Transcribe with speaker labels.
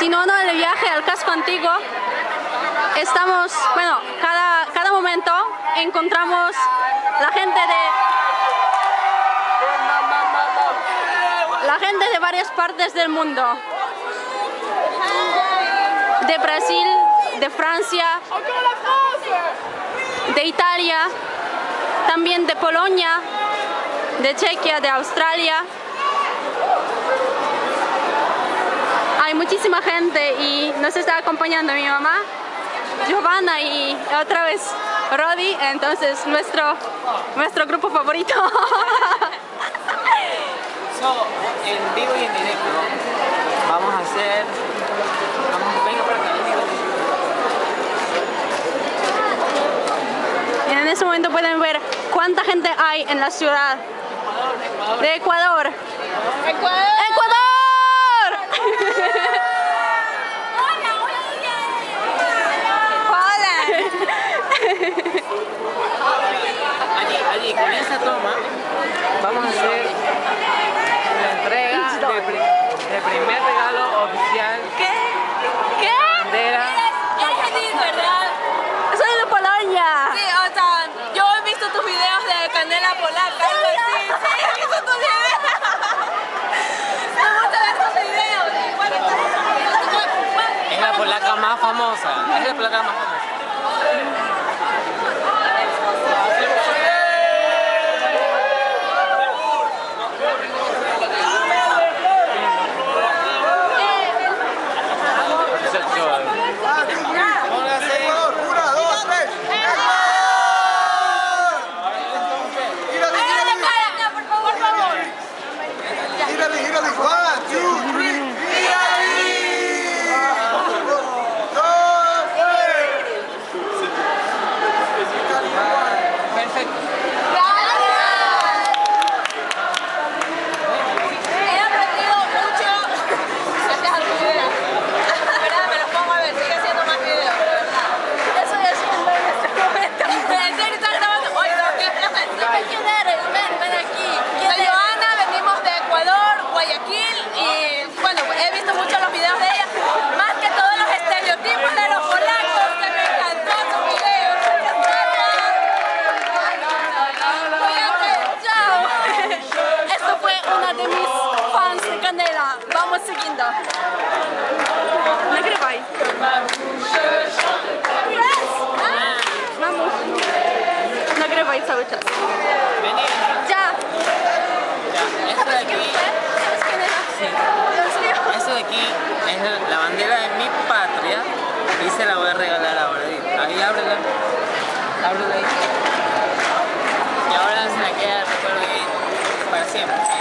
Speaker 1: continuando el viaje al casco antiguo, estamos, bueno, cada, cada momento encontramos la gente de la gente de varias partes del mundo. De Brasil, de Francia, de Italia, también de Polonia, de Chequia, de Australia. Muchísima gente y nos está acompañando mi mamá, Giovanna y otra vez Rodi, entonces nuestro, nuestro grupo favorito.
Speaker 2: So, en vivo y en directo vamos a hacer... Vamos, venga para acá, venga.
Speaker 1: En este momento pueden ver cuánta gente hay en la ciudad de Ecuador. ¡Ecuador!
Speaker 2: Allí, allí, con esa toma vamos a hacer la de, pri- de primer regalo oficial
Speaker 1: ¿Qué? ¿Qué?
Speaker 2: bandera.
Speaker 3: Eres feliz, ¿verdad?
Speaker 1: Soy de Polonia.
Speaker 3: Sí, o sea, yo he visto tus videos de canela polaca, así. Sí, he visto tus videos. Me gusta ver tus videos.
Speaker 2: Es la polaca más famosa. Es la polaca más famosa.
Speaker 3: Guayaquil y bueno, he visto mucho los videos de ella, más que todos los estereotipos de los polacos que me encantó su video.
Speaker 1: Cuídate, chao. Esto fue una de mis fans de Canela. Vamos siguiendo. Nagrywaj. Vamos. Nagrywaj cały czas.
Speaker 2: Aquí es la bandera de mi patria y se la voy a regalar ahora. Ahí ábrela. Ábrela ahí. Y ahora se la queda recuerdo para siempre.